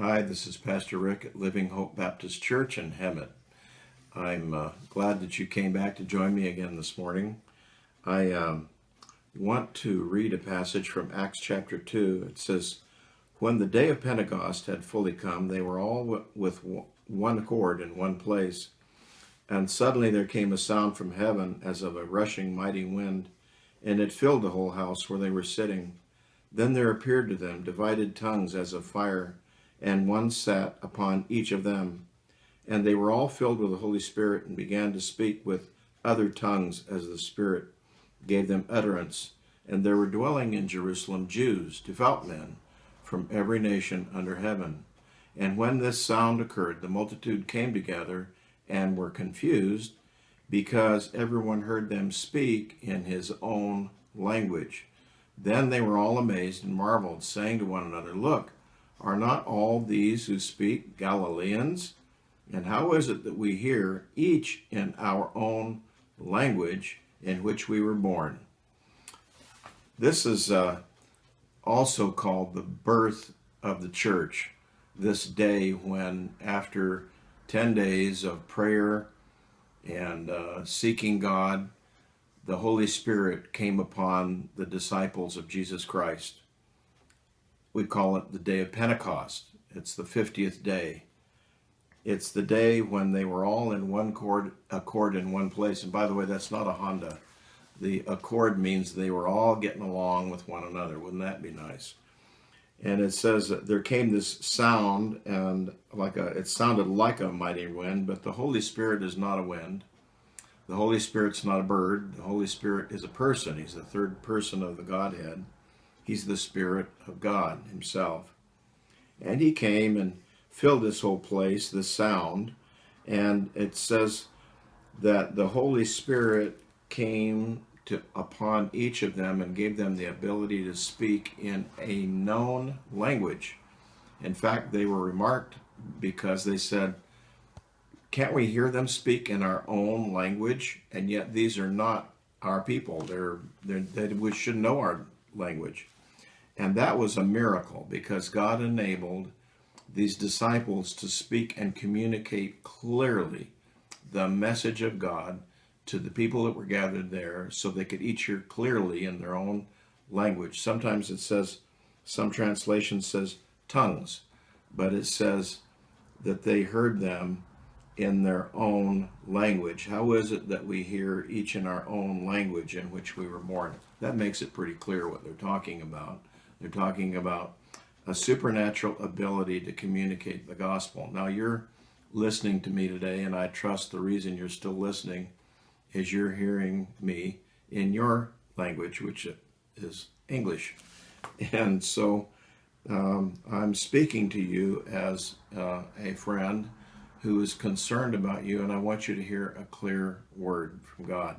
Hi, this is Pastor Rick at Living Hope Baptist Church in Hemet. I'm uh, glad that you came back to join me again this morning. I um, want to read a passage from Acts chapter 2. It says, When the day of Pentecost had fully come, they were all with one accord in one place. And suddenly there came a sound from heaven as of a rushing mighty wind, and it filled the whole house where they were sitting. Then there appeared to them divided tongues as of fire and one sat upon each of them. And they were all filled with the Holy Spirit and began to speak with other tongues as the Spirit gave them utterance. And there were dwelling in Jerusalem Jews, devout men, from every nation under heaven. And when this sound occurred, the multitude came together and were confused, because everyone heard them speak in his own language. Then they were all amazed and marveled, saying to one another, Look, are not all these who speak Galileans? And how is it that we hear each in our own language in which we were born? This is uh, also called the birth of the church. This day, when after 10 days of prayer and uh, seeking God, the Holy Spirit came upon the disciples of Jesus Christ we call it the day of Pentecost. It's the 50th day. It's the day when they were all in one accord in one place. And by the way, that's not a Honda. The accord means they were all getting along with one another. Wouldn't that be nice? And it says that there came this sound, and like a, it sounded like a mighty wind, but the Holy Spirit is not a wind. The Holy Spirit's not a bird. The Holy Spirit is a person. He's the third person of the Godhead. He's the Spirit of God Himself. And He came and filled this whole place, the sound. And it says that the Holy Spirit came to, upon each of them and gave them the ability to speak in a known language. In fact, they were remarked because they said, Can't we hear them speak in our own language? And yet these are not our people. They're, they're, they we should know our language. And that was a miracle because God enabled these disciples to speak and communicate clearly the message of God to the people that were gathered there so they could each hear clearly in their own language. Sometimes it says, some translation says tongues, but it says that they heard them in their own language. How is it that we hear each in our own language in which we were born? That makes it pretty clear what they're talking about. They're talking about a supernatural ability to communicate the gospel. Now, you're listening to me today, and I trust the reason you're still listening is you're hearing me in your language, which is English. And so um, I'm speaking to you as uh, a friend who is concerned about you, and I want you to hear a clear word from God.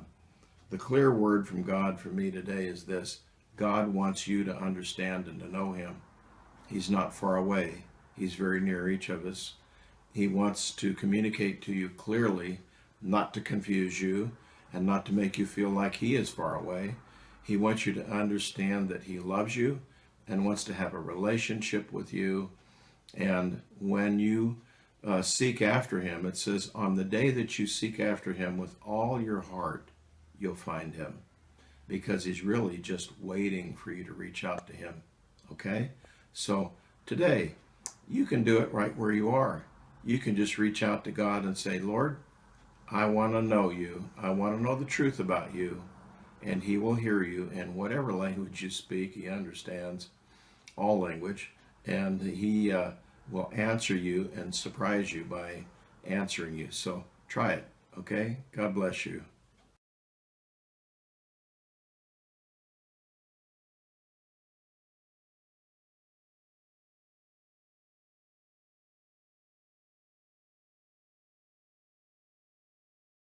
The clear word from God for me today is this God wants you to understand and to know Him. He's not far away, He's very near each of us. He wants to communicate to you clearly, not to confuse you and not to make you feel like He is far away. He wants you to understand that He loves you and wants to have a relationship with you. And when you uh, seek after Him, it says, on the day that you seek after Him with all your heart, you'll find Him because he's really just waiting for you to reach out to him. Okay? So today, you can do it right where you are. You can just reach out to God and say, Lord, I want to know you. I want to know the truth about you. And he will hear you in whatever language you speak. He understands all language. And he uh, will answer you and surprise you by answering you. So try it. Okay? God bless you.